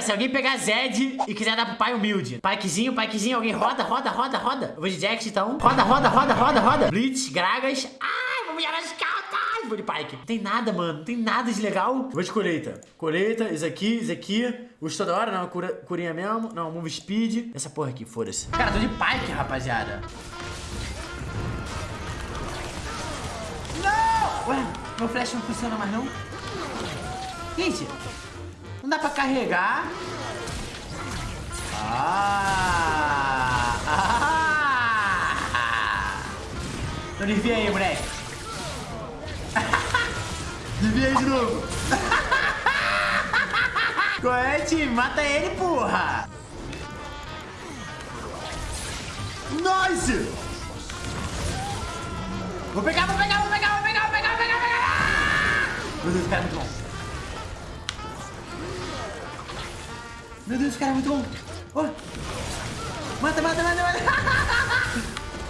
Se alguém pegar Zed e quiser dar pro pai humilde. Pikezinho, pikezinho, alguém roda, roda, roda, roda. Eu vou de Jax, então. Roda, roda, roda, roda, roda. Blitz, Gragas. Ai, vou jogar nas cartas. Vou de Pike. Não tem nada, mano. Não tem nada de legal. Vou de colheita. Colheita, isso aqui, isso aqui. Uso toda hora, não. Cura, curinha mesmo. Não, move speed. Essa porra aqui, foda-se. Cara, tô de Pike, rapaziada. Não! Ué, meu flash não funciona mais, não? Gente, dá pra carregar. Ah! Ah! Então aí, moleque. desvia aí de novo. Time? Mata ele, porra! Nice! Vou pegar, vou pegar, vou pegar, vou pegar, vou pegar, vou pegar, vou pegar! Meu Deus, cara, é muito bom. Meu Deus, esse cara é muito bom. Oh. Mata, mata, mata, mata.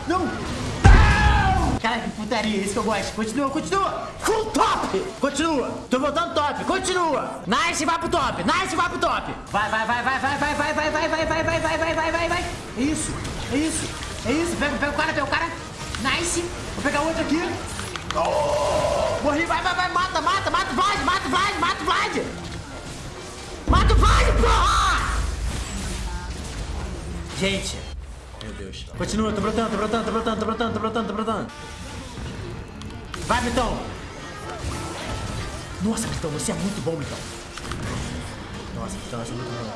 Não. Não. Cara, que putaria. Isso que eu gosto. Continua, continua. Full top. Continua. Tô voltando top. Continua. Nice, vai pro top. Nice, vai pro top. Vai, vai, vai, vai, vai, vai, vai, vai, vai, vai, vai, vai, vai, vai, vai, vai, vai. É isso. É isso. É isso. Pega, pega o cara, pega o cara. Nice. Vou pegar outro aqui. Oh. Morri. Vai, vai, vai. Mata, mata, mata Vlad. Mata Vlad, mata Gente. Meu Deus. Continua, tô brotando, tô brotando, tô brotando, tô brotando, tô brotando, tô brotando. Vai, Vitão. Nossa, Vitão, você é muito bom, Vitão. Nossa, você é muito bom.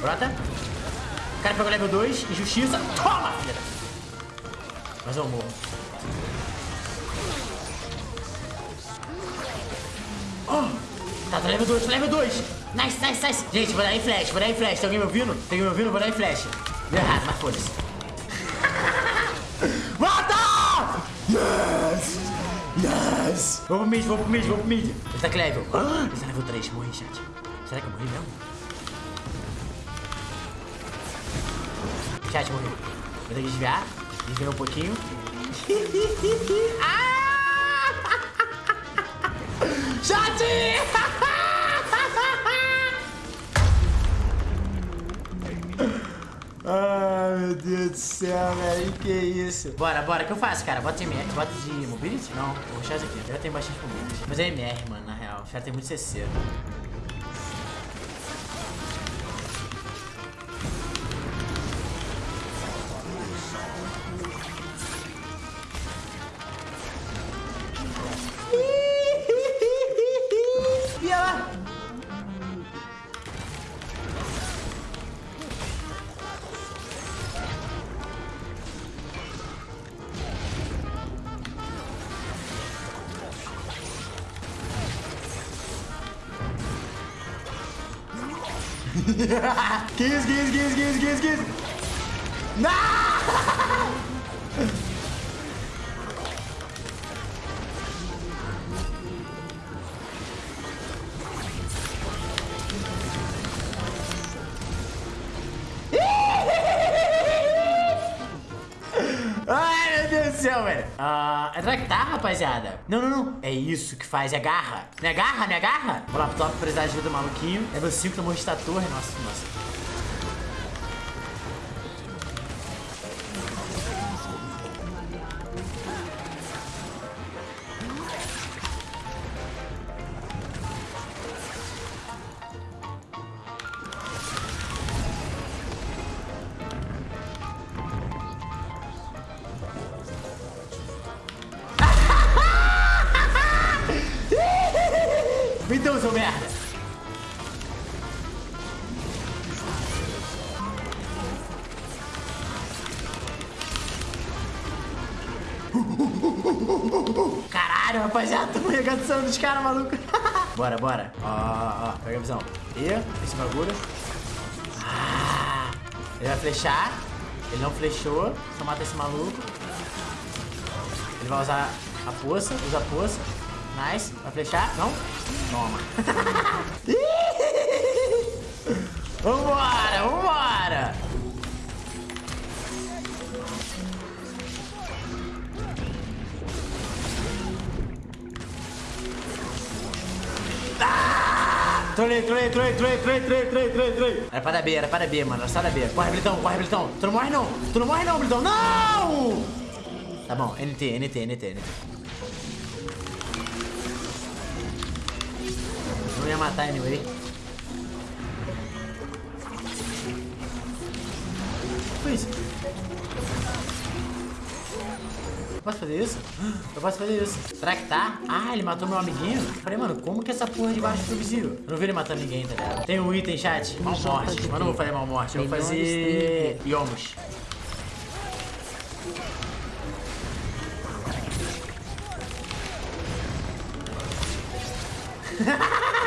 Brota. O cara pegou level 2, injustiça. Toma, filha. Mas eu morro. Oh. Tá, tô level 2, tô level 2. Nice, nice, nice. Gente, vou dar em flash, vou dar em flash. Tem alguém me ouvindo? Tem alguém me ouvindo? Vou dar em flash. Deu errado, mas foda-se. Mata! Yes! Yes! Vou pro mid, vou pro mid, vou pro mid. Ele tá que level? Ele tá level 3. Morri, chat. Será que eu morri mesmo? Chat, morri. Vou ter que desviar. Desviar um pouquinho. ah! Chat! Ai, meu Deus do céu, velho. Que isso? Bora, bora. O que eu faço, cara? Bota MR. Bota de mobility? Não, vou rushar isso aqui. Já tenho bastante mobility. Mas é MR, mano, na real. Já tem muito CC. kiss, kiss, kiss, kiss, kiss, kiss. No! Ah, uh, é que tá, rapaziada? Não, não, não. É isso que faz, é garra. Me agarra, me agarra. Vou lá pro precisar de ajuda, maluquinho. É meu 5, tomou de torre. Nossa, nossa. Então, seu merda! Caralho, rapaziada, tô arregaçando os caras, maluco. bora, bora. Ó, ó, ó, pega a visão. E, esse bagulho. Ah, ele vai flechar. Ele não flechou. Só mata esse maluco. Ele vai usar a poça, usa a poça. Nice. Vai flechar? Não? Toma. vambora, vambora. Ah! Trolei, trolei, trolei, trolei, trolei, trolei, trolei, trolei, trolei. Era pra dar B, era pra dar B, mano. Era só dar B. Corre, Blitão, corre, Blitão. Tu não morre, não. Tu não morre, não, Blitão. Não! Tá bom, NT, NT, NT, NT. Matar anyway. Foi isso. Posso fazer isso? Eu posso fazer isso. Será que tá? Ah, ele matou meu amiguinho? Falei, mano, como que essa porra de baixo foi visível? Eu não vi ele matando ninguém, tá ligado? Tem um item, chat. Mal morte. Mas não vou fazer mal morte. Eu vou fazer... Yomos.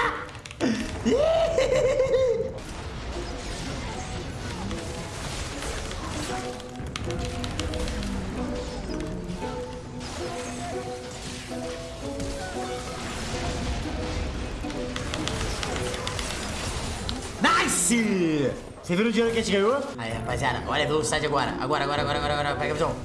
Você viu o dinheiro que a gente ganhou? Aí, rapaziada, olha a velocidade agora. Agora, agora, agora, agora, agora. Pega a visão.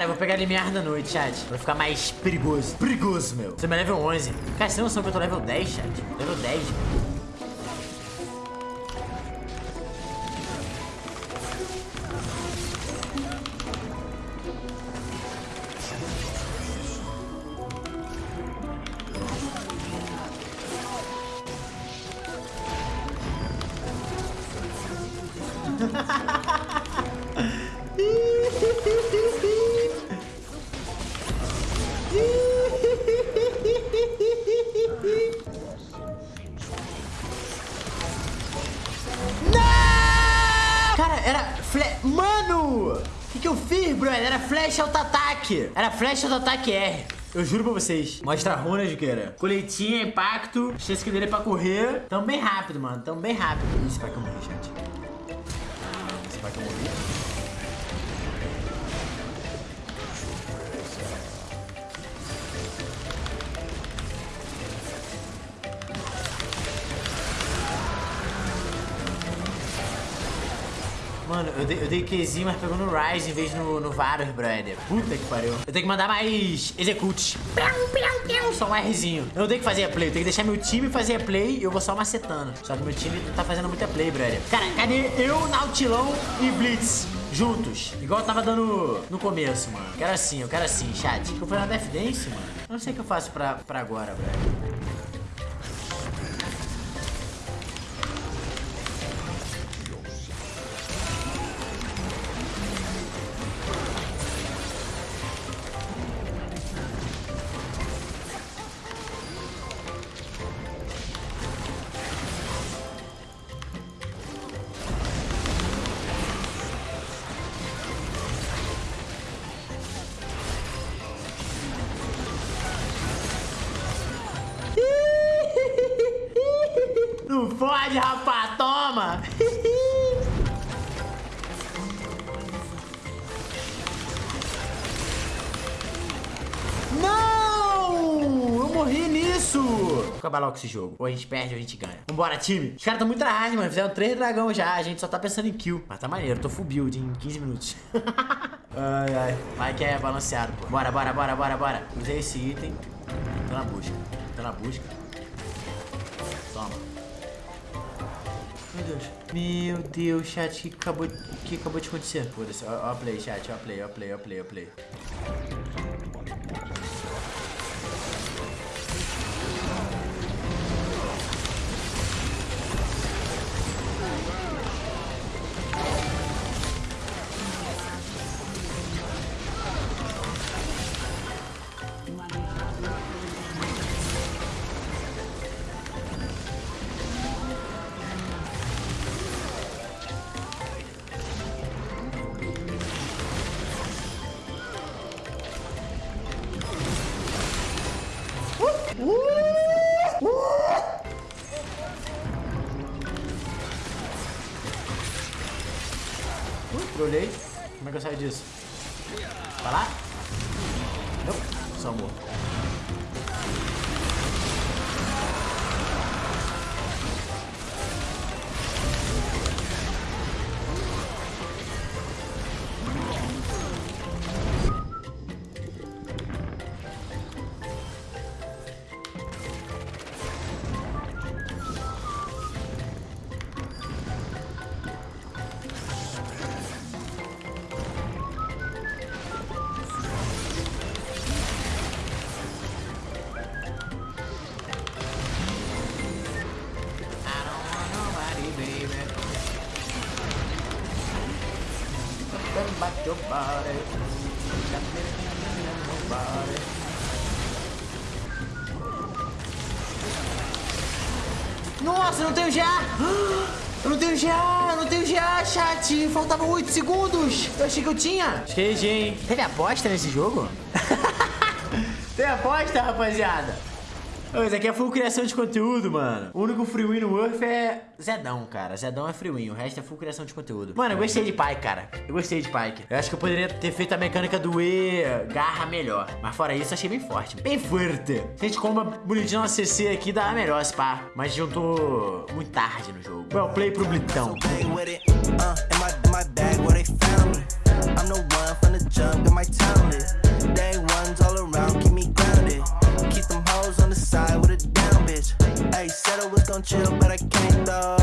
Cara, eu vou pegar limiar da noite, chat. Pra ficar mais perigoso. Perigoso, meu. Você é level 11. Cara, você tem noção que eu tô level 10, chat? Level 10, meu. Cara, eu fiz, brother? Era flash auto-ataque. Era flash auto-ataque R. Eu juro pra vocês. Mostra a runa de queira. Coletinha, impacto. Chance que dele pra correr. Tão bem rápido, mano. Tão bem rápido. Isso vai que eu morri, gente. Vai que eu morri. Mano, eu dei, eu dei Qzinho, mas pegou no Rise em vez no, no Varus, brother. Puta que pariu. Eu tenho que mandar mais execute. Só um Rzinho. Eu não tenho que fazer a play, eu tenho que deixar meu time fazer a play e eu vou só macetando. Só que meu time não tá fazendo muita play, brother. Cara, cadê eu, Nautilão e Blitz? Juntos. Igual eu tava dando no começo, mano. Quero assim, eu quero assim, chat. Eu fui na Death Dance, mano. Eu não sei o que eu faço pra, pra agora, brother. Fode, rapaz, toma! Não! Eu morri nisso! Vou acabar logo esse jogo. Ou a gente perde ou a gente ganha. Vambora, time. Os caras estão muito hard, mano. Fizeram três dragão já. A gente só tá pensando em kill. Mas tá maneiro. Tô full build em 15 minutos. ai, ai. Vai que é balanceado, pô. Bora, bora, bora, bora, bora. Usei esse item. Tô na busca. Tô na busca. Toma. Deus. Meu Deus, chat, o que acabou, que acabou de acontecer? Foda-se, ó, ó play, chat, ó play, ó play, ó play, ó play. Uh, trolei. Como é que eu saio disso? Vai lá? Não, só morro. About your body. Got me in your body. Nossa, não tenho já! Eu não tenho já, não tenho já, chat. Faltavam 8 segundos. Eu achei que eu tinha. GG, hein? Teve aposta nesse jogo? Tem aposta, rapaziada? Isso aqui é full criação de conteúdo, mano. O único freewin no Earth é Zedão, cara. Zedão é freewin. O resto é full criação de conteúdo. Mano, eu é. gostei de Pike, cara. Eu gostei de Pike. Eu acho que eu poderia ter feito a mecânica do E garra melhor. Mas fora isso, achei bem forte. Bem forte. Se a gente comba bonitinho na CC aqui, dá melhor, se pá. Mas juntou muito tarde no jogo. Well, play pro Blitão. I'm on the side with a down bitch. Ayy, said I was gon' chill, but I can't though.